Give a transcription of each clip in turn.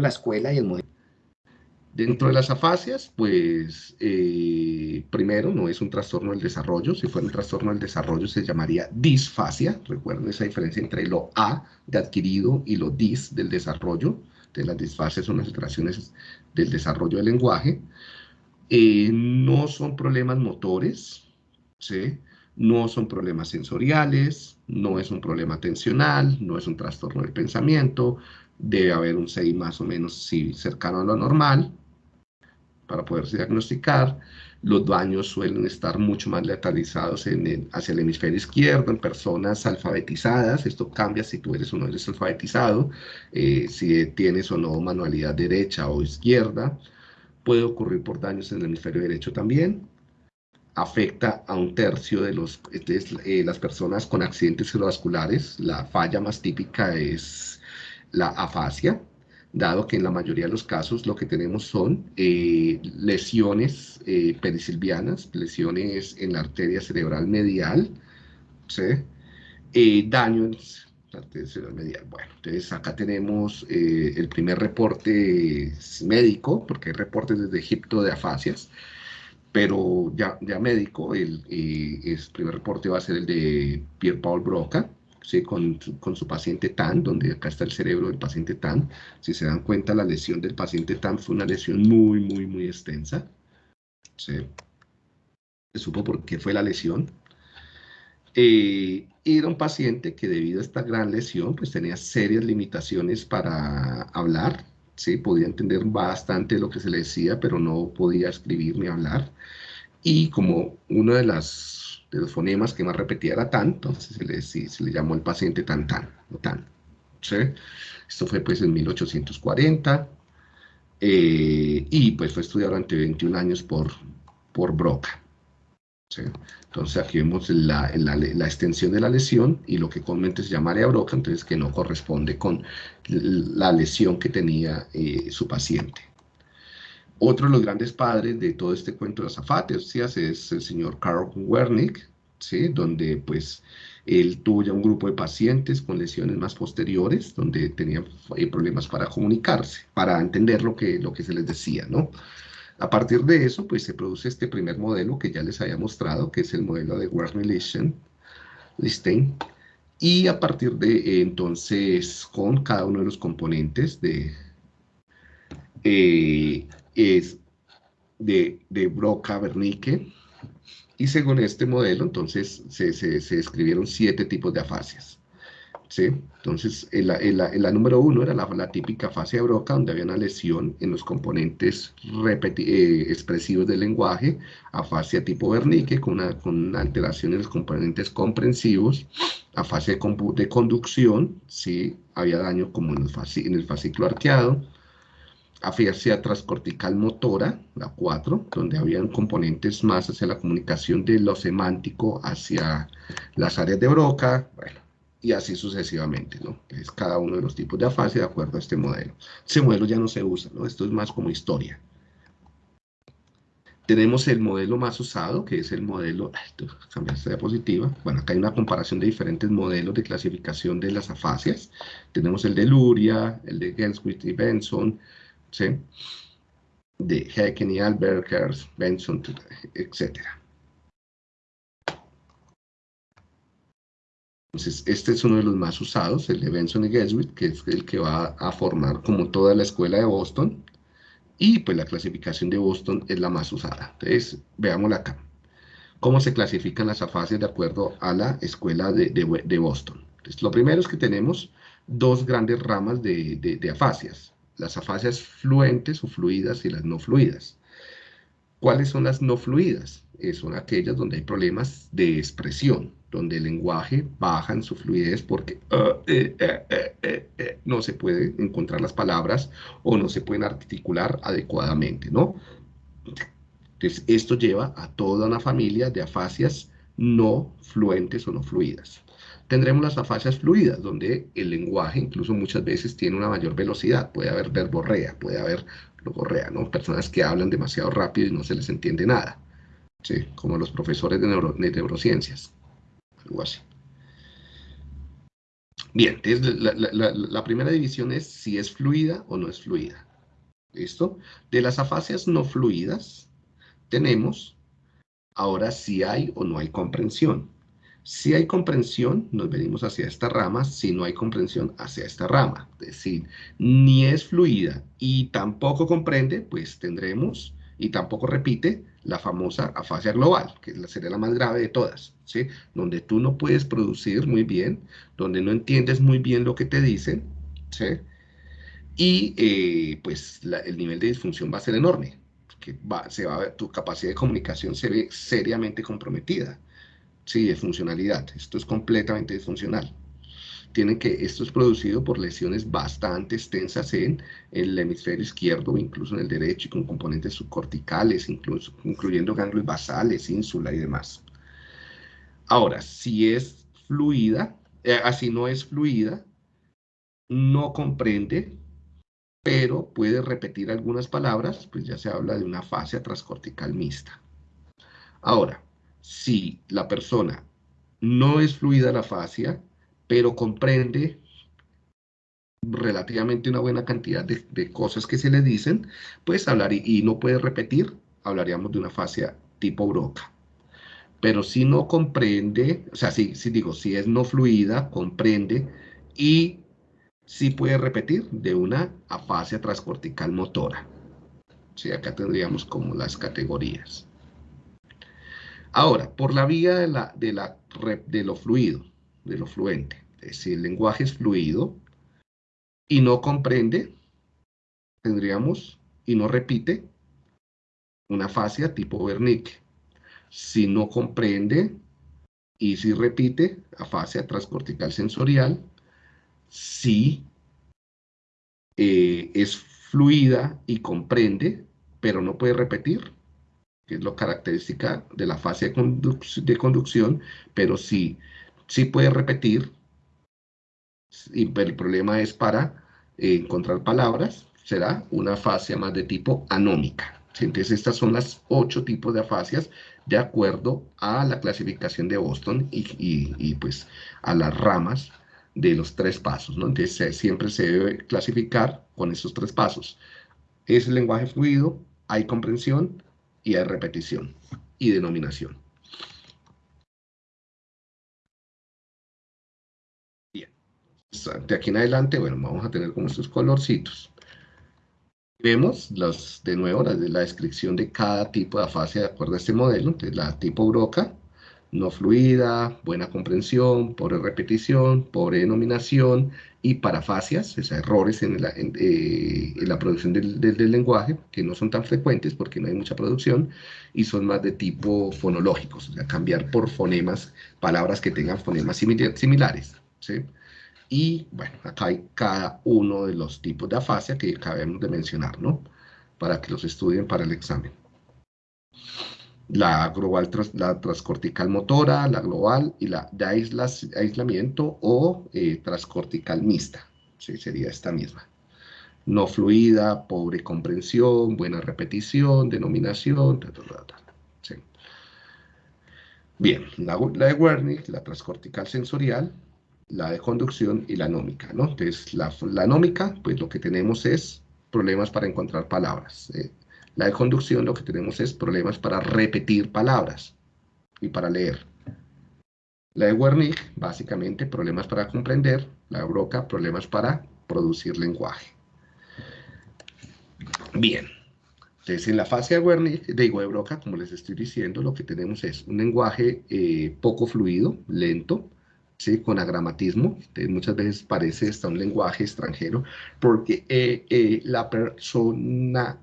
la escuela y el modelo. Dentro de las afasias, pues, eh, primero, no es un trastorno del desarrollo. Si fuera un trastorno del desarrollo, se llamaría disfasia. Recuerden esa diferencia entre lo A de adquirido y lo dis del desarrollo. De las disfasias son las alteraciones del desarrollo del lenguaje. Eh, no son problemas motores, ¿sí? no son problemas sensoriales, no es un problema atencional, no es un trastorno del pensamiento, debe haber un CI más o menos cercano a lo normal, para poderse diagnosticar. Los daños suelen estar mucho más letalizados en hacia el hemisferio izquierdo, en personas alfabetizadas. Esto cambia si tú eres o no eres alfabetizado, eh, si tienes o no manualidad derecha o izquierda. Puede ocurrir por daños en el hemisferio derecho también. Afecta a un tercio de los, eh, las personas con accidentes cerebrovasculares. La falla más típica es la afasia, dado que en la mayoría de los casos lo que tenemos son eh, lesiones eh, perisilvianas, lesiones en la arteria cerebral medial, ¿sí? Eh, daños en la arteria cerebral medial. Bueno, entonces acá tenemos el primer reporte médico, porque hay reportes desde Egipto de afasias, pero ya, ya médico, el, el primer reporte va a ser el de Pierre-Paul Broca, con, con, su paciente TAN, donde acá está el cerebro del paciente TAN. Si se dan cuenta, la lesión del paciente TAN fue una lesión muy, muy, muy extensa. ¿sí? Se supo por qué fue la lesión. Eh, era un paciente que debido a esta gran lesión, pues tenía serias limitaciones para hablar, ¿sí? Podía entender bastante lo que se le decía, pero no podía escribir ni hablar. Y como una de las los fonemas que más repetía era tan, entonces se le, llamó el paciente tan tan, o tan. Esto fue pues en 1840 eh, y pues fue estudiado durante 21 años por, por Broca. Entonces aquí vemos la, extensión de la lesión y lo que comúnmente se llama área Broca, entonces que no corresponde con la lesión que tenía eh, su paciente. Otro de los grandes padres de todo este cuento de las afasias es el señor Karl Wernick, ¿sí? donde pues él tuvo ya un grupo de pacientes con lesiones más posteriores, donde tenían eh, problemas para comunicarse, para entender lo que, lo que se les decía, ¿no? A partir de eso, pues se produce este primer modelo que ya les había mostrado, que es el modelo de Wernicke-Listein, y a partir de entonces, con cada uno de los componentes de, eh, es de, de Broca Wernicke, y según este modelo, entonces, se, se, se describieron siete tipos de afasias. ¿sí? Entonces, el, la número uno era la, la, típica afasia de Broca, donde había una lesión en los componentes eh, expresivos del lenguaje, afasia tipo Wernicke, con una, con una alteración en los componentes comprensivos, afasia de, de conducción, ¿sí? había daño como en el, en el fascículo arqueado, afasia transcortical motora, la 4, donde habían componentes más hacia la comunicación de lo semántico hacia las áreas de Broca, bueno, y así sucesivamente, ¿no? Es cada uno de los tipos de afasia de acuerdo a este modelo. Ese modelo ya no se usa, ¿no? Esto es más como historia. Tenemos el modelo más usado, que es el modelo, cambiaste de diapositiva, bueno, acá hay una comparación de diferentes modelos de clasificación de las afasias. Tenemos el de Luria, el de Genswith y Benson, ¿sí? de Hecken y Albergers, Benson, etc. Entonces, este es uno de los más usados, el de Benson y Geswick, que es el que va a formar como toda la escuela de Boston, y pues la clasificación de Boston es la más usada. Entonces, veámosla acá. ¿Cómo se clasifican las afasias de acuerdo a la escuela de, de, Boston? Entonces, lo primero es que tenemos dos grandes ramas de, de afasias las afasias fluentes o fluidas y las no fluidas. ¿Cuáles son las no fluidas? Eh, son aquellas donde hay problemas de expresión, donde el lenguaje baja en su fluidez porque eh, eh, no se puede encontrar las palabras o no se pueden articular adecuadamente, ¿no? Entonces, esto lleva a toda una familia de afasias no fluentes o no fluidas tendremos las afasias fluidas, donde el lenguaje incluso muchas veces tiene una mayor velocidad. Puede haber verborrea, puede haber logorrea, ¿no? Personas que hablan demasiado rápido y no se les entiende nada. ¿sí? Como los profesores de, neurociencias. Algo así. Bien, entonces la, primera división es si es fluida o no es fluida. ¿Listo? De las afasias no fluidas, tenemos ahora si hay o no hay comprensión. Si hay comprensión, nos venimos hacia esta rama, si no hay comprensión, hacia esta rama. Es decir, ni es fluida y tampoco comprende, pues tendremos, y tampoco repite, la famosa afasia global, que sería la más grave de todas, ¿sí? Donde tú no puedes producir muy bien, donde no entiendes muy bien lo que te dicen, ¿sí? Y eh, pues el nivel de disfunción va a ser enorme, que va, se va a tu capacidad de comunicación se ve seriamente comprometida, ¿sí? De funcionalidad, esto es completamente disfuncional tienen que, esto es producido por lesiones bastante extensas en, el hemisferio izquierdo, incluso en el derecho, y con componentes subcorticales, incluso, incluyendo ganglios basales, ínsula y demás. Ahora, si es fluida, eh, así no es fluida, no comprende, pero puede repetir algunas palabras, pues ya se habla de una fascia transcortical mixta. Ahora, si la persona no es fluida la fascia, pero comprende relativamente una buena cantidad de, cosas que se le dicen, pues hablar y, no puede repetir, hablaríamos de una fascia tipo broca. Pero si no comprende, o sea, si, si digo, si es no fluida, comprende y sí puede repetir de una afasia transcortical motora. Sí, acá tendríamos como las categorías. Ahora, por la vía de, de, lo fluido, de lo fluente. Si el lenguaje es fluido y no comprende, tendríamos y no repite una fascia tipo Wernicke. Si no comprende y si repite, afasia transcortical sensorial. Si eh, es fluida y comprende, pero no puede repetir, que es lo característica de la fase de, conducción, pero sí sí puede repetir, y el problema es para eh, encontrar palabras, será una afasia más de tipo anómica. Entonces estas son las ocho tipos de afasias de acuerdo a la clasificación de Boston y, pues a las ramas de los tres pasos. ¿no? Entonces siempre se debe clasificar con esos tres pasos. Es lenguaje fluido, hay comprensión y hay repetición y denominación. de aquí en adelante, bueno, vamos a tener como estos colorcitos. Vemos los, de nuevo la, la descripción de cada tipo de afasia de acuerdo a este modelo. Entonces, la tipo broca, no fluida, buena comprensión, pobre repetición, pobre denominación y parafasias, o errores en la, eh, en, la producción del, del, lenguaje, que no son tan frecuentes porque no hay mucha producción, y son más de tipo fonológicos, o sea, cambiar por fonemas, palabras que tengan fonemas similares. ¿sí? Y bueno, acá hay cada uno de los tipos de afasia que acabamos de mencionar, ¿no? Para que los estudien para el examen. La global, la transcortical motora, la global y la de aislamiento o eh, transcortical mixta. Sería esta misma. No fluida, pobre comprensión, buena repetición, denominación, Bien, la, de Wernicke, la transcortical sensorial, la de conducción y la anómica, ¿no? Entonces, la, la anómica, pues lo que tenemos es problemas para encontrar palabras. ¿eh? La de conducción lo que tenemos es problemas para repetir palabras y para leer. La de Wernicke, básicamente, problemas para comprender. La de Broca, problemas para producir lenguaje. Bien. Entonces, en la fase de Wernicke, de, Broca, como les estoy diciendo, lo que tenemos es un lenguaje eh, poco fluido, lento, ¿sí? con agramatismo, muchas veces parece hasta un lenguaje extranjero, porque eh, eh, la persona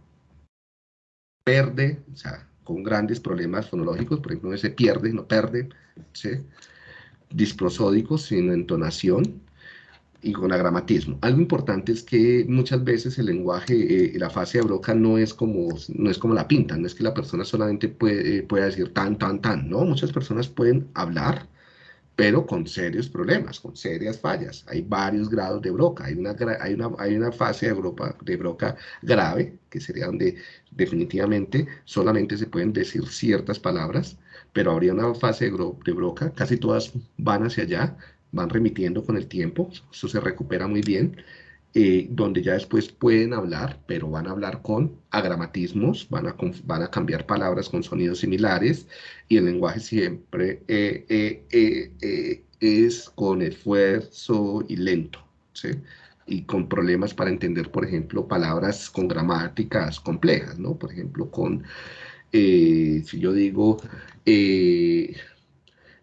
perde, o sea, con grandes problemas fonológicos, por ejemplo, no se pierde, no perde, ¿sí? disprosódicos, sin entonación, y con agramatismo. Algo importante es que muchas veces el lenguaje, eh, la fase de Broca no es como no es como la pinta, no es que la persona solamente puede, pueda decir tan, tan, tan, no, muchas personas pueden hablar, pero con serios problemas, con serias fallas. Hay varios grados de broca. Hay una, hay una, hay una fase de, broca, de broca grave, que sería donde definitivamente solamente se pueden decir ciertas palabras, pero habría una fase de, broca, casi todas van hacia allá, van remitiendo con el tiempo, eso se recupera muy bien, eh, donde ya después pueden hablar, pero van a hablar con agramatismos, van a, van a cambiar palabras con sonidos similares, y el lenguaje siempre eh, eh, es con esfuerzo y lento, y con problemas para entender, por ejemplo, palabras con gramáticas complejas, ¿no? Por ejemplo, con, si yo digo, el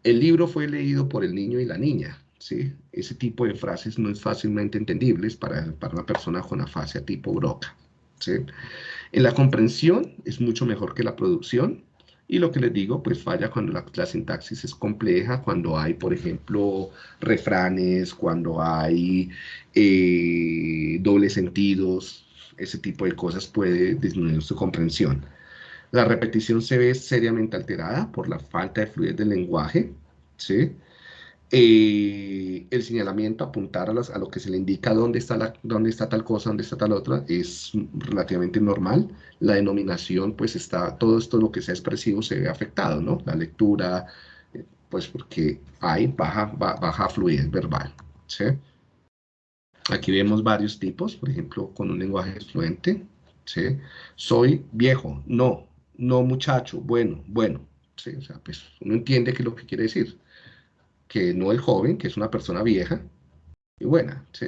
libro fue leído por el niño y la niña, ¿sí? Ese tipo de frases no es fácilmente entendibles para, para una persona con afasia tipo Broca, ¿sí? En la comprensión es mucho mejor que la producción, y lo que les digo, pues falla cuando la, sintaxis es compleja, cuando hay, por ejemplo, refranes, cuando hay eh, dobles sentidos, ese tipo de cosas puede disminuir su comprensión. La repetición se ve seriamente alterada por la falta de fluidez del lenguaje, ¿sí? Eh, el señalamiento, apuntar a, a, lo que se le indica dónde está, la, dónde está tal cosa, dónde está tal otra, es relativamente normal. La denominación, pues está, todo esto lo que sea expresivo se ve afectado, ¿no? La lectura, eh, pues porque hay baja, baja fluidez verbal, ¿sí? Aquí vemos varios tipos, por ejemplo, con un lenguaje fluente, ¿sí? Soy viejo, no, no muchacho, bueno, bueno, ¿sí? O sea, pues uno entiende qué es lo que quiere decir que no el joven, que es una persona vieja y buena, ¿sí?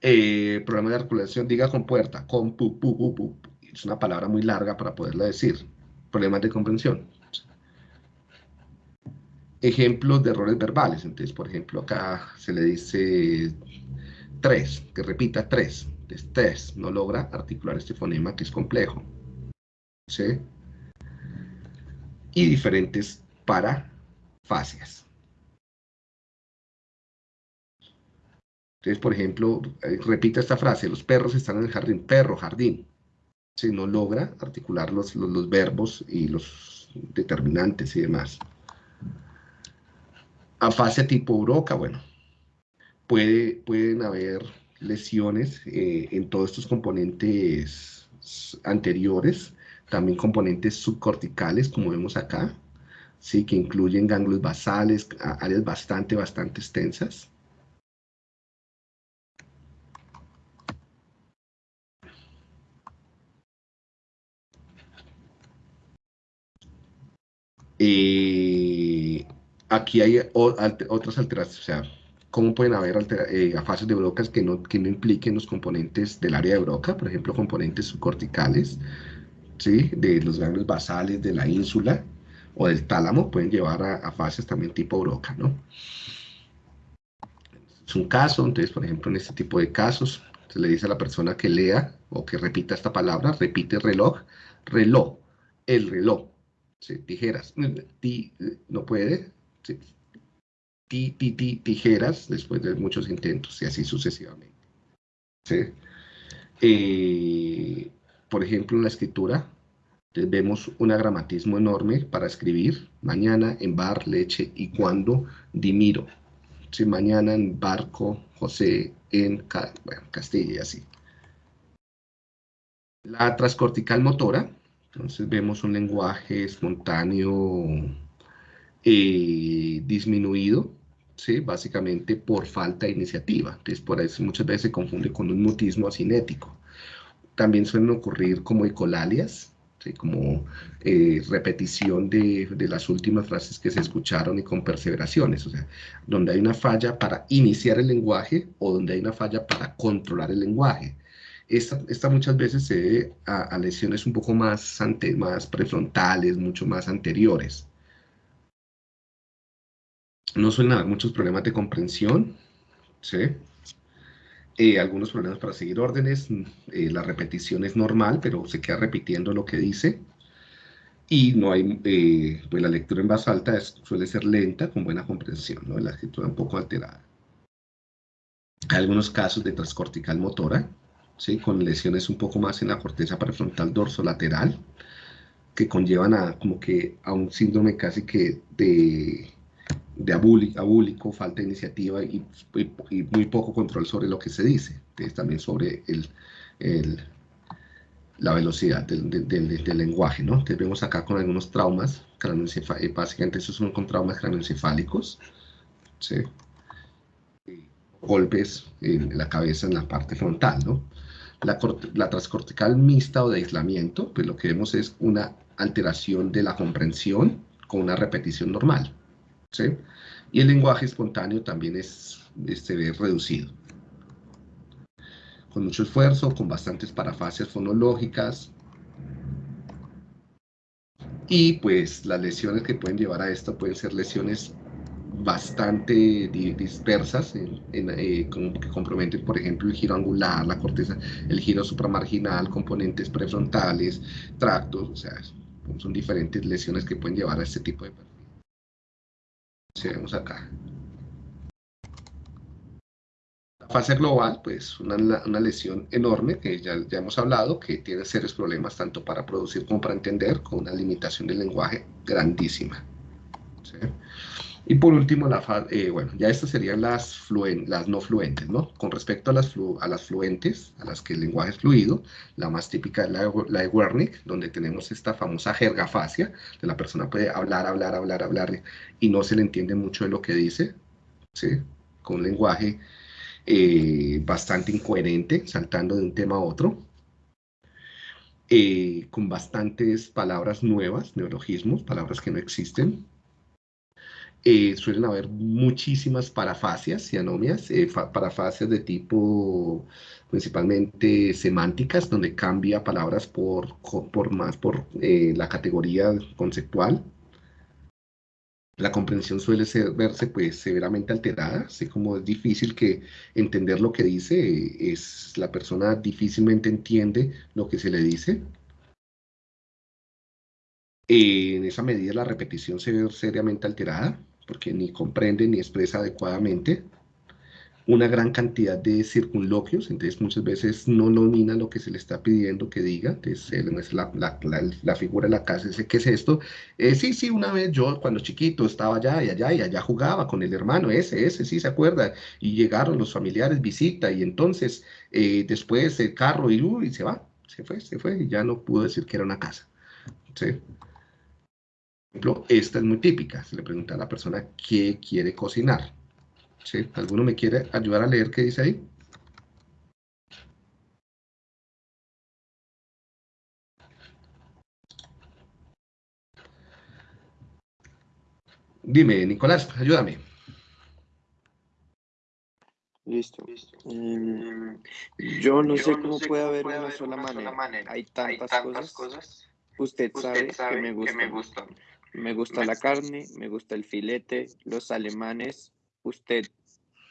Eh, problema de articulación, diga con puerta, con pu, pu, pu, pu, es una palabra muy larga para poderla decir. Problemas de comprensión. Ejemplos de errores verbales. Entonces, por ejemplo, acá se le dice tres, que repita tres. Entonces, tres, no logra articular este fonema que es complejo. ¿Sí? Y diferentes para fascias. Entonces, por ejemplo, eh, repita esta frase, los perros están en el jardín, perro, jardín. Si no logra articular los, los, verbos y los determinantes y demás. Afasia tipo broca, bueno, puede, pueden haber lesiones eh, en todos estos componentes anteriores, también componentes subcorticales, como vemos acá, ¿sí? que incluyen ganglios basales, áreas bastante, bastante extensas. aquí hay otras alteraciones, o sea, ¿cómo pueden haber eh, de brocas que no, que no impliquen los componentes del área de broca? Por ejemplo, componentes subcorticales, ¿sí? De los ganglios basales, de la ínsula, o del tálamo pueden llevar a, fases también tipo broca, ¿no? Es un caso, entonces, por ejemplo, en este tipo de casos, se le dice a la persona que lea o que repita esta palabra, repite reloj, reloj, el reloj, tijeras, no puede, ti, ti, ti, tijeras, después de muchos intentos, y así sucesivamente. ¿sí? Eh, por ejemplo, en la escritura, vemos un agramatismo enorme para escribir mañana en bar, leche y cuando dimiro. Sí, mañana en barco, José en Castilla y así. La transcortical motora, entonces vemos un lenguaje espontáneo eh, disminuido, ¿sí? básicamente por falta de iniciativa. Entonces por eso muchas veces se confunde con un mutismo asinético. También suelen ocurrir como ecolalias, como eh, repetición de, las últimas frases que se escucharon y con perseveraciones, o sea, donde hay una falla para iniciar el lenguaje o donde hay una falla para controlar el lenguaje. Esta, muchas veces se debe a, lesiones un poco más, ante, más prefrontales, mucho más anteriores. No suelen haber muchos problemas de comprensión, ¿sí? Eh, algunos problemas para seguir órdenes, eh, la repetición es normal, pero se queda repitiendo lo que dice, y no hay, eh, pues la lectura en voz alta suele ser lenta, con buena comprensión, ¿no? la escritura un poco alterada. Hay algunos casos de transcortical motora, ¿sí? con lesiones un poco más en la corteza prefrontal dorsolateral, que conllevan a, como que, a un síndrome casi que de de abúlico, falta de iniciativa y, muy poco control sobre lo que se dice, también sobre el, la velocidad del, lenguaje, ¿no? Entonces vemos acá con algunos traumas, eh, básicamente esos son con traumas craneoencefálicos, ¿sí? golpes en la cabeza en la parte frontal, ¿no? La, la transcortical mixta o de aislamiento, pues lo que vemos es una alteración de la comprensión con una repetición normal, ¿sí? Y el lenguaje espontáneo también es, se ve reducido. Con mucho esfuerzo, con bastantes parafasias fonológicas. Y pues las lesiones que pueden llevar a esto pueden ser lesiones bastante dispersas eh, que comprometen, por ejemplo, el giro angular, la corteza, el giro supramarginal, componentes prefrontales, tractos, o sea, son diferentes lesiones que pueden llevar a este tipo de perfil. vemos acá. La fase global, pues una, una lesión enorme que ya, ya, hemos hablado, que tiene serios problemas tanto para producir como para entender, con una limitación del lenguaje grandísima. Y por último, la eh, bueno, ya estas serían las, no fluentes, ¿no? Con respecto a las, a las fluentes, a las que el lenguaje es fluido, la más típica es la, la de Wernicke, donde tenemos esta famosa jergafasia, de la persona puede hablar, hablar, hablar, hablar, y no se le entiende mucho de lo que dice, ¿sí? Con un lenguaje eh, bastante incoherente, saltando de un tema a otro, eh, con bastantes palabras nuevas, neologismos, palabras que no existen, eh, suelen haber muchísimas parafasias y anomias, eh, parafasias de tipo principalmente semánticas, donde cambia palabras por, por más por eh, la categoría conceptual. La comprensión suele ser, verse pues severamente alterada, así como es difícil que entender lo que dice, es, la persona difícilmente entiende lo que se le dice. en esa medida la repetición se ve seriamente alterada porque ni comprende ni expresa adecuadamente, una gran cantidad de circunloquios, entonces muchas veces no domina lo que se le está pidiendo que diga, entonces la, la, la, figura de la casa dice, ¿qué es esto? Eh, sí, sí, una vez yo cuando chiquito estaba allá y allá y allá jugaba con el hermano, ese, ese, sí se acuerda, y llegaron los familiares, visita, y entonces eh, después el carro y, y se va, se fue, se fue, y ya no pudo decir que era una casa, ¿sí? Ejemplo, esta es muy típica. Se le pregunta a la persona qué quiere cocinar. ¿Sí? ¿Alguno me quiere ayudar a leer qué dice ahí? Dime, Nicolás, ayúdame. Listo. Em, yo no sé cómo puede haber una sola manera. Hay tantas, cosas. Usted, sabe, que me gustan. Me gusta la carne, me gusta el filete, los alemanes, usted,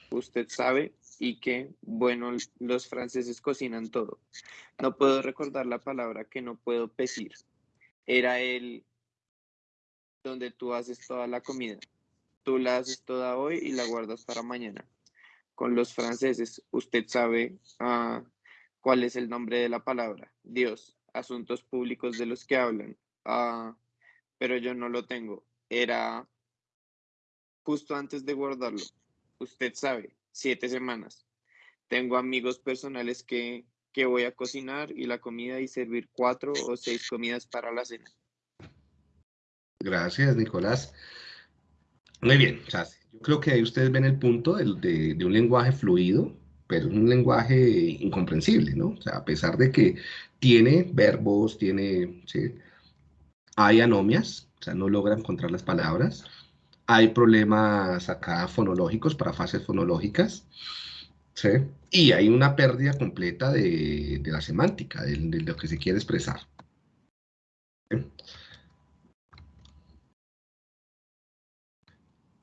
usted sabe, y que, bueno, los franceses cocinan todo. No puedo recordar la palabra que no puedo decir. Era el donde tú haces toda la comida. Tú la haces toda hoy y la guardas para mañana. Con los franceses, usted sabe ah, cuál es el nombre de la palabra. Dios, asuntos públicos de los que hablan. Uh, pero yo no lo tengo. Era justo antes de guardarlo. Usted sabe, siete semanas. Tengo amigos personales que, que voy a cocinar y la comida y servir cuatro o seis comidas para la cena. Gracias, Nicolás. Muy bien, yo creo que ahí ustedes ven el punto de, de, un lenguaje fluido, pero un lenguaje incomprensible, ¿no? O sea, a pesar de que tiene verbos, tiene. Hay anomias, o sea, no logra encontrar las palabras. Hay problemas acá fonológicos, para fases fonológicas. ¿sí? Y hay una pérdida completa de, la semántica, de, lo que se quiere expresar.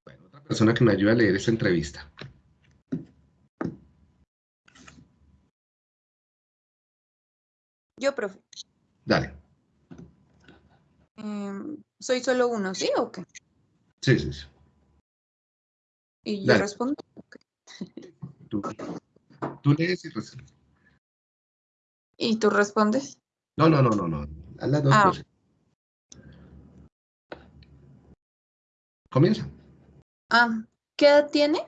Bueno, otra persona que me ayuda a leer esta entrevista. Yo, profe. Dale. Em, soy solo uno, ¿sí o qué? Sí, sí, sí. Y yo respondo. Tú, tú, lees y respondes. ¿Y tú respondes? No, no, no, no, no. A las dos ah. cosas. Comienza. Ah, ¿qué edad tiene?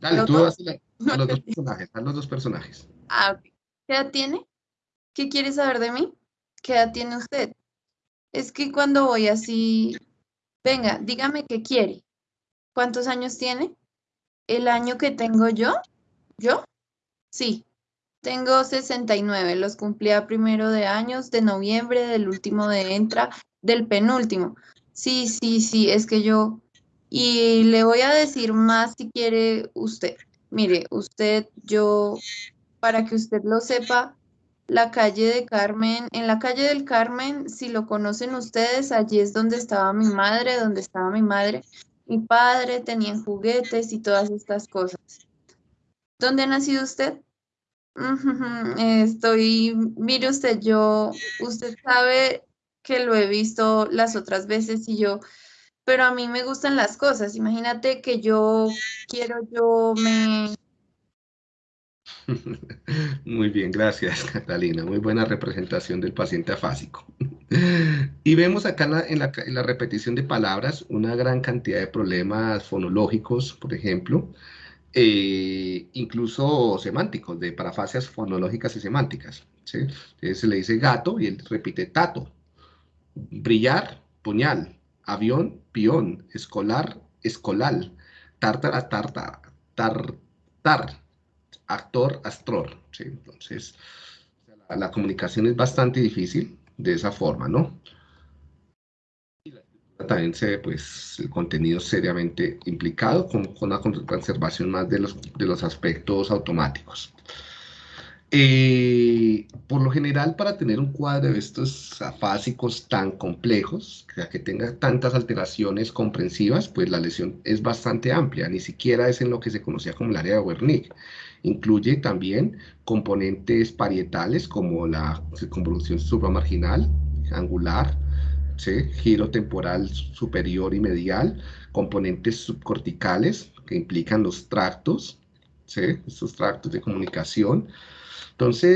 Dale, tú vas a, los dos personajes, a los dos personajes. Ah, ¿qué edad tiene? ¿Qué quieres saber de mí? ¿Qué edad tiene usted? Es que cuando voy así, venga, dígame qué quiere. ¿Cuántos años tiene? ¿El año que tengo yo? ¿Yo? Sí, tengo 69, los cumplí primero de años, de noviembre, del último de entra, del penúltimo. Sí, sí, sí, es que yo... Y le voy a decir más si quiere usted. Mire, usted, yo, para que usted lo sepa, la calle de Carmen, en la calle del Carmen, si lo conocen ustedes, allí es donde estaba mi madre, donde estaba mi madre, mi padre, tenían juguetes y todas estas cosas. ¿Dónde ha nacido usted? Estoy, mire usted, yo, usted sabe que lo he visto las otras veces y yo, pero a mí me gustan las cosas. Imagínate que yo quiero, yo me... Muy bien, gracias Catalina. Muy buena representación del paciente afásico. Y vemos acá en la, en la repetición de palabras una gran cantidad de problemas fonológicos, por ejemplo, eh, incluso semánticos, de parafasias fonológicas y semánticas. Entonces se le dice gato y él repite tato, brillar, puñal, avión, pión, escolar, escolal, tártara, tarta, tar, tar, actor, astror. ¿sí? Entonces, la, la comunicación es bastante difícil de esa forma, ¿no? también se ve pues, el contenido seriamente implicado con, con una conservación más de los, de los aspectos automáticos. Eh, por lo general, para tener un cuadro de estos afásicos tan complejos, que tenga tantas alteraciones comprensivas, pues la lesión es bastante amplia, ni siquiera es en lo que se conocía como el área de Wernicke. Incluye también componentes parietales como la circunvolución supramarginal, angular, giro temporal superior y medial, componentes subcorticales que implican los tractos, ¿sí? estos tractos de comunicación. Entonces,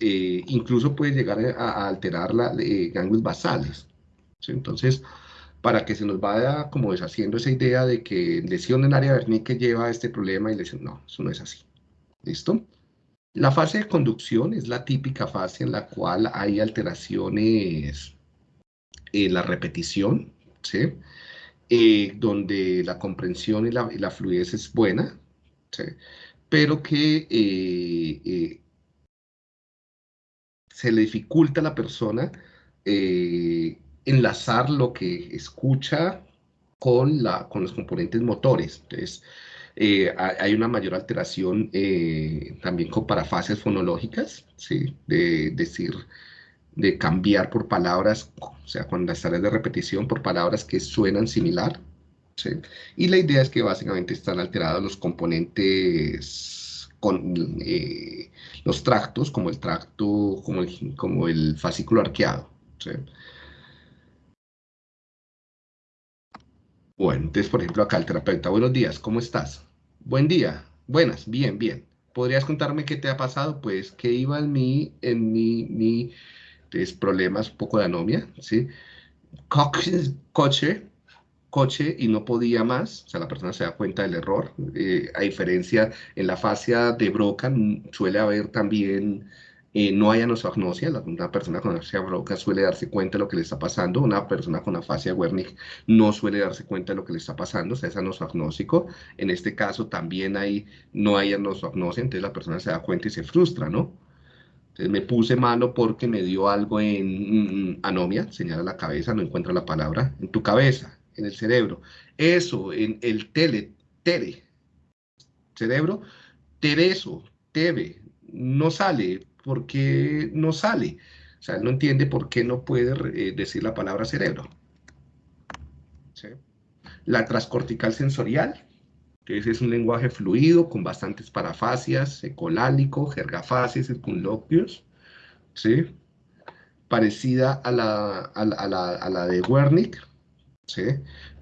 eh, incluso puede llegar a, alterar la, eh, ganglios basales. Entonces, para que se nos vaya como deshaciendo esa idea de que lesión en área que lleva a este problema y lesión, no, eso no es así. ¿Listo? La fase de conducción es la típica fase en la cual hay alteraciones en la repetición, ¿sí? Eh, donde la comprensión y la, fluidez es buena, ¿sí? pero que eh, eh, se le dificulta a la persona enlazar lo que escucha con, la, con los componentes motores. Entonces, eh, hay una mayor alteración eh, también con parafases fonológicas, ¿sí? de decir, de cambiar por palabras, o sea, con las tareas de repetición por palabras que suenan similar. ¿sí? Y la idea es que básicamente están alterados los componentes con eh, los tractos, como el tracto, como el, como el fascículo arqueado. Bueno, entonces, por ejemplo, acá el terapeuta, buenos días, ¿cómo estás? Buen día, buenas, bien, bien. ¿Podrías contarme qué te ha pasado? Pues que iba en mi, en mi, mi problemas, un poco de anomia, ¿sí? Coche, coche y no podía más, o sea, la persona se da cuenta del error. Eh, a diferencia, en la fascia de Broca mm, suele haber también eh, no hay anosognosia, una persona con afasia broca suele darse cuenta de lo que le está pasando, una persona con afasia Wernicke no suele darse cuenta de lo que le está pasando, o sea, es anosognósico. En este caso también hay, no hay anosognosia, entonces la persona se da cuenta y se frustra, ¿no? Entonces me puse malo porque me dio algo en mm, mm, anomia, señala la cabeza, no encuentra la palabra, en tu cabeza, en el cerebro. Eso, en el tele, tere, cerebro, tereso, tebe, no sale, porque no sale. O sea, él no entiende por qué no puede eh, decir la palabra cerebro. La transcortical sensorial, entonces es un lenguaje fluido con bastantes parafasias, ecolálico, jergafases, circunloquios, ¿sí? parecida a la, a la, de Wernicke, ¿sí?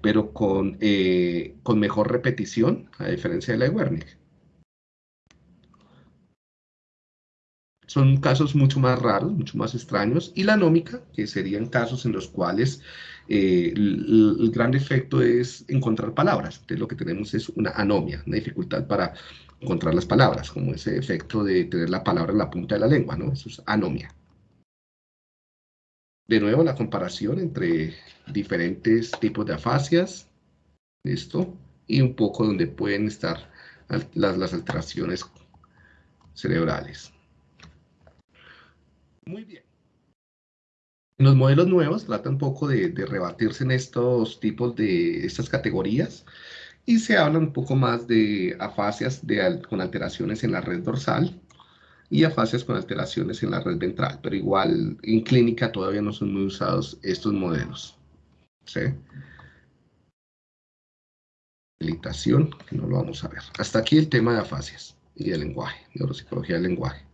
pero con, eh, con mejor repetición, a diferencia de la de Wernicke. Son casos mucho más raros, mucho más extraños, y la anómica, que serían casos en los cuales eh, el, gran efecto es encontrar palabras. Entonces lo que tenemos es una anomia, una dificultad para encontrar las palabras, como ese efecto de tener la palabra en la punta de la lengua, ¿no? Eso es anomia. De nuevo, la comparación entre diferentes tipos de afasias, ¿Listo? Y un poco donde pueden estar las, las alteraciones cerebrales. Muy bien. Los modelos nuevos tratan un poco de, rebatirse en estos tipos de estas categorías y se habla un poco más de afasias con alteraciones en la red dorsal y afasias con alteraciones en la red ventral, pero igual en clínica todavía no son muy usados estos modelos. ¿sí? que no lo vamos a ver. Hasta aquí el tema de afasias y el lenguaje, neuropsicología del lenguaje.